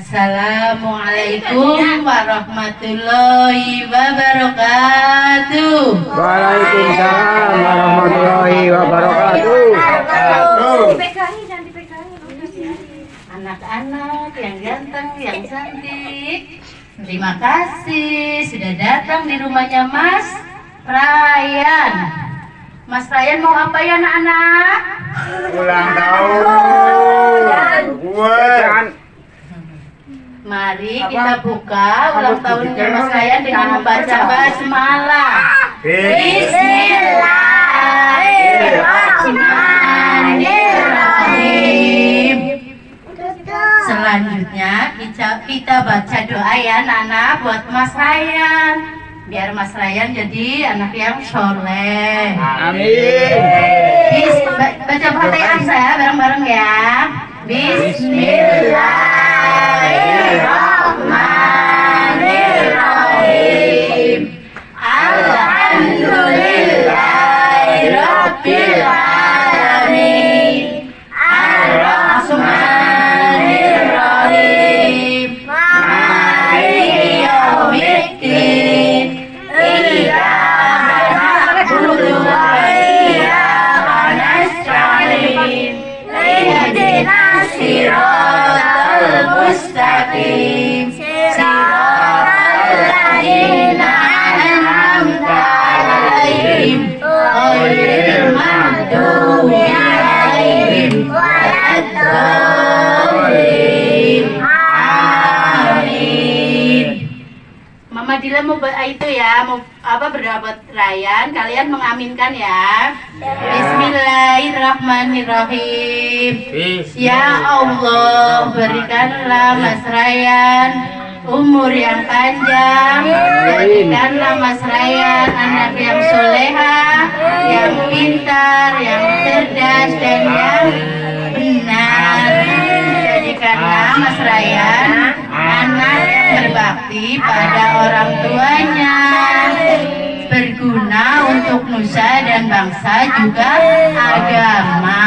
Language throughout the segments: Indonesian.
Assalamualaikum warahmatullahi wabarakatuh. Waalaikumsalam warahmatullahi wabarakatuh. Anak-anak yang ganteng, yang cantik. Terima kasih sudah datang di rumahnya Mas Ryan. Mas Ryan mau apa ya anak-anak? Ulang tahun. Buat Mari kita buka ulang tahunnya Mas Ryan dengan membaca basmalah. Bismillahirrahmanirrahim. Selanjutnya kita, kita baca doa ya Nana buat Mas Ryan. Biar Mas Ryan jadi anak yang soleh. Amin. Bis, ba- baca Fatihah saya bareng-bareng ya. Bismillahirrahmanirrahim. Itu ya, mau apa berdoa buat Ryan, kalian mengaminkan ya. Bismillahirrahmanirrahim. Ya Allah, berikanlah Mas Ryan umur yang panjang. Berikanlah Mas Ryan anak yang soleha, yang pintar, yang cerdas dan yang berbakti pada orang tuanya. Berguna untuk nusa dan bangsa juga agama.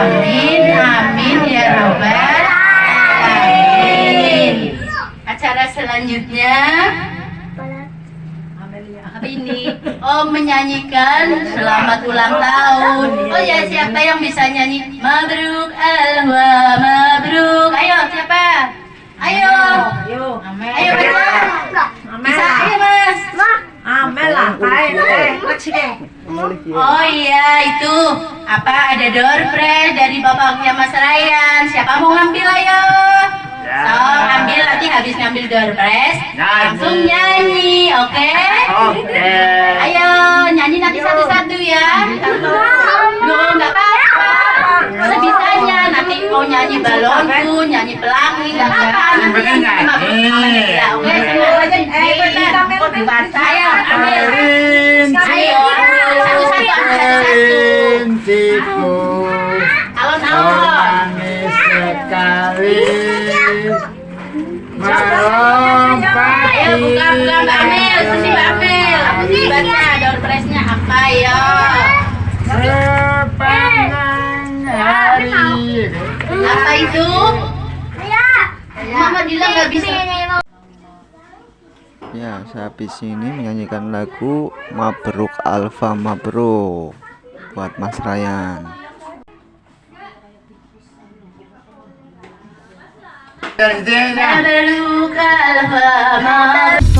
Amin amin ya robbal alamin. Acara selanjutnya. Ini. Oh menyanyikan selamat ulang tahun. Oh ya siapa yang bisa nyanyi? Mabruk alwa mabruk ayo siapa ayo. Ayo baca bisa. Ayo mas. Oh iya. Itu apa ada door prize dari bapaknya Mas Ryan. Siapa mau ngambil ayo? So ambil nanti habis ngambil door prize langsung nyanyi, oke? Oke. Ayo nyanyi nanti satu-satu ya. Satu, nggak apa-apa. Sebisanya mau nyanyi balonku, nyanyi pelangi, nggak apa-apa. Yang sama ya, oke? Semua dibaca ya, ambil. itu? Iya. Mama bilang nggak bisa. Ya, saya di sini menyanyikan lagu Mabruk Alfa Mabruk buat Mas Ryan. Terjenak Mabruk Alfa Mabruk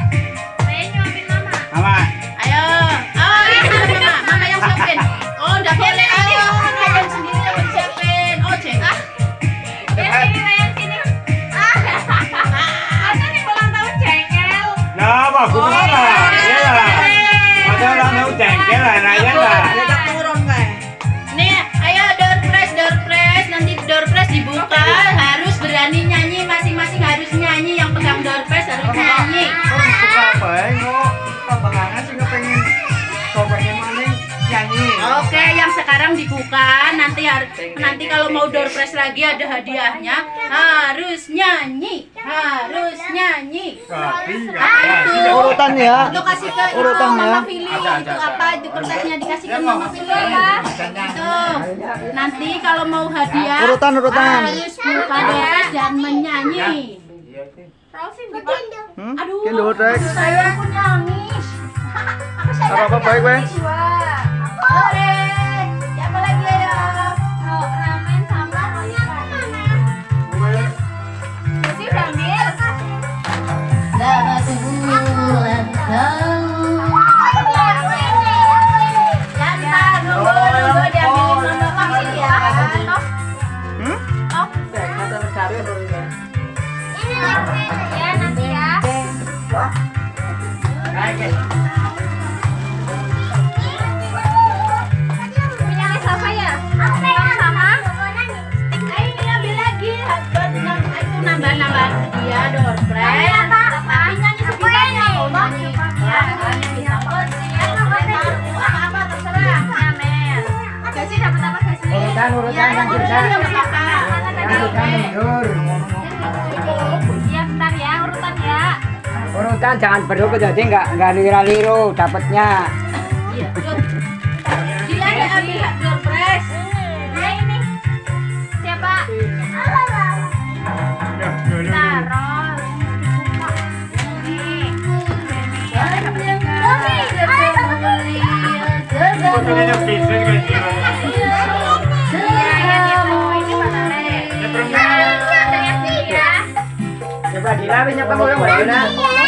ya. Lu kasih ke urutan ya. Mama pilih itu apa itu kertasnya dikasih ke Mama pilih ya. Itu. Nanti kalau mau hadiah urutan urutan harus buka dompet dan menyanyi. Rofi. Hmm? Aduh, saya aku nangis. Apa-apa baik, Wes? kan jangan berdua jadi nggak nggak lira liru dapatnya. Iya fotonya bisa guys coba dilapis nyapa mulai mulai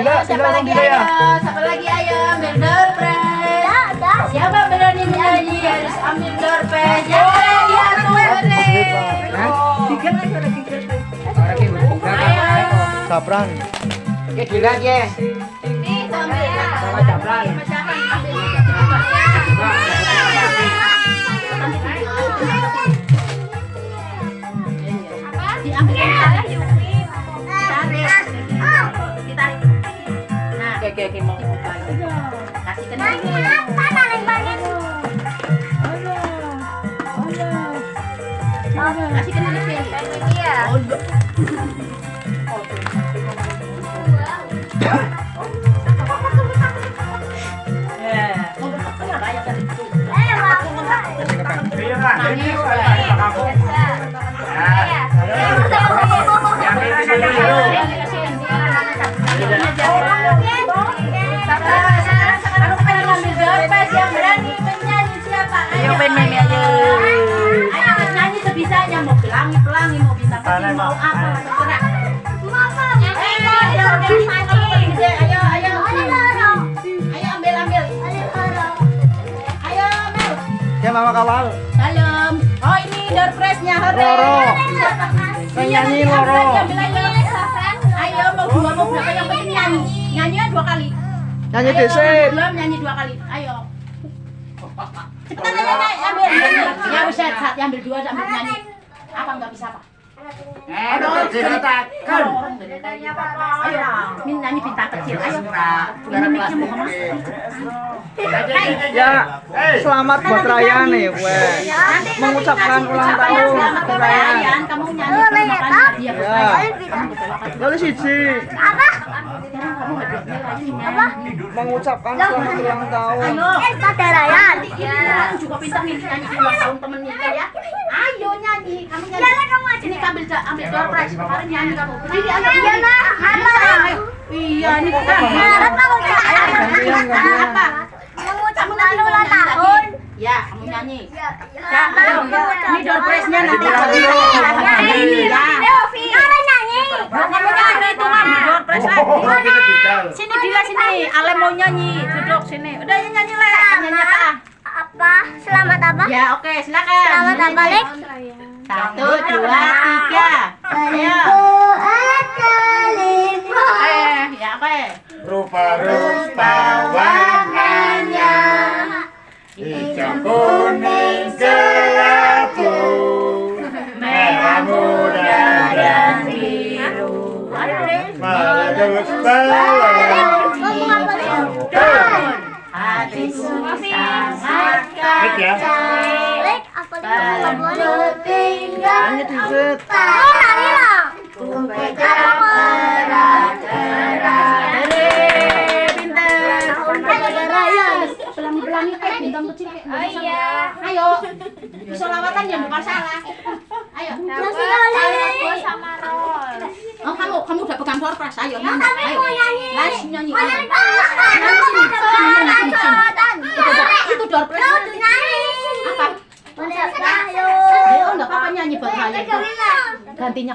Bila, siapa lagi? ayo? Siapa lagi? Ayo ambil door prize? Siapa berani nyanyi harus ambil door prize? Lagi Ya. Ini sama ya. Sama sapran. Mau apa. Ayo ayo ayo. Ayo ambil ambil. Ayo ambil. Ya mama kawal. Salam. Oh ini door prize-nya hore. Loro. Iya, ambil loro. ambil. Ayo mau dua mau berapa yang penting nyanyi. Nyanyinya dua kali. Nyanyi dhisik. Belum nyanyi dua kali. Ayo. Cepetan aja Nay, ambil. Ya bisa saat ambil dua sambil nyanyi. Apa enggak bisa apa? Eh, udah ceritakan. Ayo, min nyanyi bintang kecil. Ayo. Ini mic-nya mau ke mana? Ya, selamat buat Raya nih, gue. Mengucapkan ulang tahun kebahagiaan. Raya. Kamu nyanyi terus makan hadiah buat Ya. Raya. Lalu siji lagi nyanyi. mengucapkan selamat ulang tahun. Ayo. Nanti ini kamu juga pintar nih nyanyi ulang tahun temen kita ya. Ayo nyanyi, kamu nyanyi. Ini ambil ambil door prize kemarin nyanyi kamu. Ini ayo. Iya nak. Ayo. Iya ini bukan. Apa? Kamu nanti ulang tahun. Ya, kamu nyanyi. Ya. Ini door prize-nya nanti. Nyanyi. Ya. Kamu nyanyi itu mah door prize lagi. Sini Dila sini. Ale mau nyanyi. Duduk sini. Udah ya nyanyi le. Nyanyi apa? Apa? Selamat apa? Ya oke silakan. Selamat apa, Lek? Satu, dua, tiga. Ayo. Eh, ya. Rupa-rupa warnanya. Hijau kuning kelabu Merah muda dan biru. Meletus balon Hatiku sangat Baik Kejar keras-keras Hore, pinter Pelangi-pelangi kayak bintang kecil Oh iya. Ayo. Solawatan ya bukan salah Ayo. Gua sama Rol. Oh kamu, kamu udah pegang door prize, ayo. nyanyi, ayo mau nyanyi. Ayo. nyanyi Itu, Apa? Ayo, enggak apa-apa nyanyi buat Raya Gantinya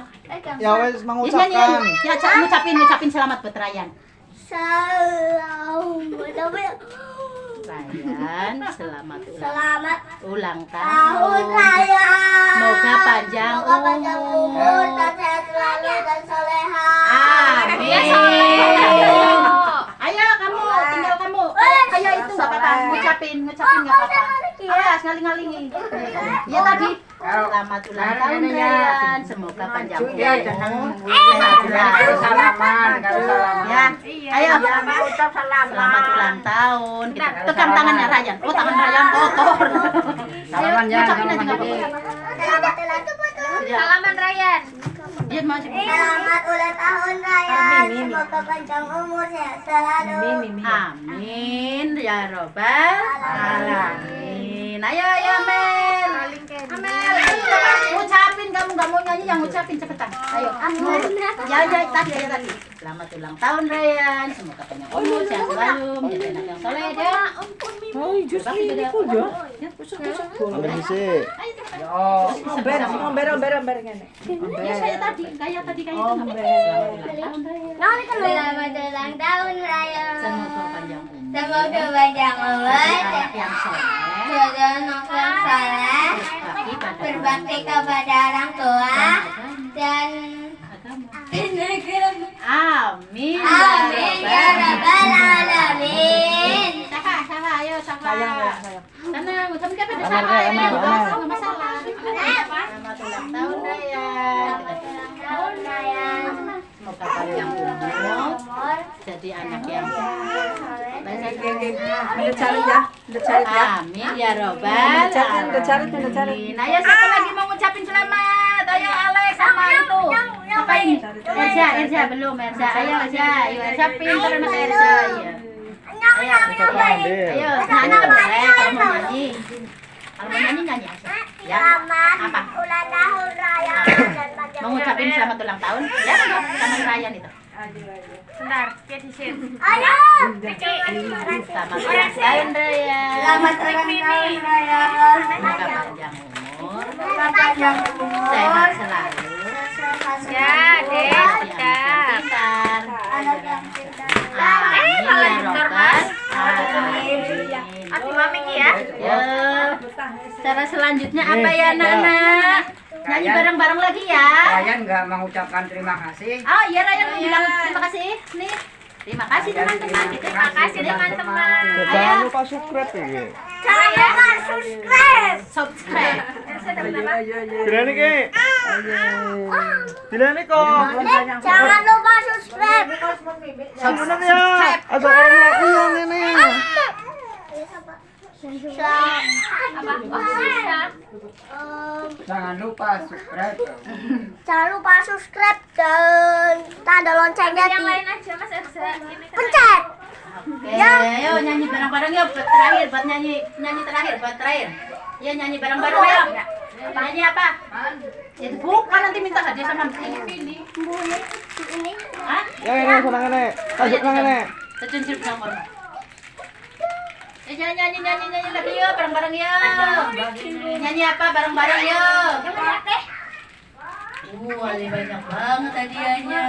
Ya wes Ya nyanyi, mengucapkan. ya ca- ngucapin, ngucapin selamat buat Ryan, selamat ulang, Selamat ulang tahun tahun. Semoga panjang Semoga panjang umur. umur dan sehat selalu dan soleha. Amin. Ya, soleha. Ayo kamu, tinggal kamu. Eh, Ayo itu nggak apa-apa, ngucapin, ngucapin nggak apa-apa. Awas ngaling-ngalingi. Iya tadi. Selamat ulang tahun Ryan. Semoga panjang umur. Ya, Sehat selalu. salaman. Ya, ayo. ucap selamat. Ulang tahun. Kita tekan tangannya Ryan. Oh, tangan Ryan kotor. Salaman ya, Ngucapin aja nggak dikit. apa-apa. Ya. Salaman Ryan. Selamat ulang tahun Ryan. Semoga panjang umur sehat selalu. Amin ya robbal alamin. Ayo ayo Amel. Amel, ayo ngucapin kamu nggak mau nyanyi yang ngucapin cepetan. Ayo. Ya ya tadi ya tadi. Selamat ulang tahun Ryan. Semoga panjang umur sehat selalu menjadi anak yang soleh ya. Oh, jus ini kok ya. Ya, busuk busuk. Ambil dhisik. Oh, omber, omber, omber, omber ngene. Ya saya tadi kayak tadi kayak itu nggak apa-apa. Selamat ulang tahun Ryan. Selamat ulang tahun Ryan. Semoga panjang umur. Semoga panjang umur. Yang soleh. Yang saleh. Berbakti pada Berbakti kepada orang tua dan. Amin. Amin ya rabbal alamin. Ayo sapa. Sayang, sayang, sayang. Sana, kamu kan sapa Amel, ya. Enggak masalah. Selamat ulang tahun Ryan. Semoga panjang umur. Jadi anak yang baik. Udah cari ya, cari ya. Amin ya robbal. Cari. alamin. Ayo siapa lagi mau ngucapin selamat? Ayo Alex sama itu. Apa ini? Erza, Erza belum Erza. Ayo Erza, Erza pintar anak Erza. Iya. Ayo, Ucapan deh. ayo nyanyi boleh kalau mau nyanyi. Kalau mau nyanyi nyanyi aja. Ya. Apa? Ulang tahun raya dan Mau ngucapin selamat ulang tahun? Ya, sama Ryan itu. Sebentar, ya di sini. Selamat ulang tahun Raya. Selamat ulang tahun raya. Semoga panjang umur, sehat selalu. Ya, Dek, Jadi udah. anak Cara selanjutnya apa ya anak-anak? Nyanyi bareng-bareng lagi ya. Ryan nggak mengucapkan terima kasih. Oh iya Ryan mau bilang terima kasih. Nih. Terima kasih teman-teman. Terima kasih teman-teman. Jangan lupa subscribe ya. Jangan lupa subscribe. Subscribe. Bilani ke? Bilani kok. Jangan lupa subscribe. Bener ya. Ada orang yang ini. Jangan lupa subscribe. Jangan lupa subscribe dan tanda loncengnya yang di lain aja mas Erza ini kan pencet. Oke, ayo nyanyi bareng-bareng ya buat terakhir, buat nyanyi nyanyi terakhir, buat terakhir. Ya nyanyi bareng-bareng ayo. Nyanyi apa? Itu bukan nanti minta hadiah sama ini pilih. Ini Hah? Yang ini senang ini. Tajuk yang ini. Terjun sirup nomor. Eh nyanyi nyanyi nyanyi nyanyi lagi yuk bareng-bareng yuk. Nyanyi apa bareng-bareng yuk. Wah, ini banyak banget hadiahnya.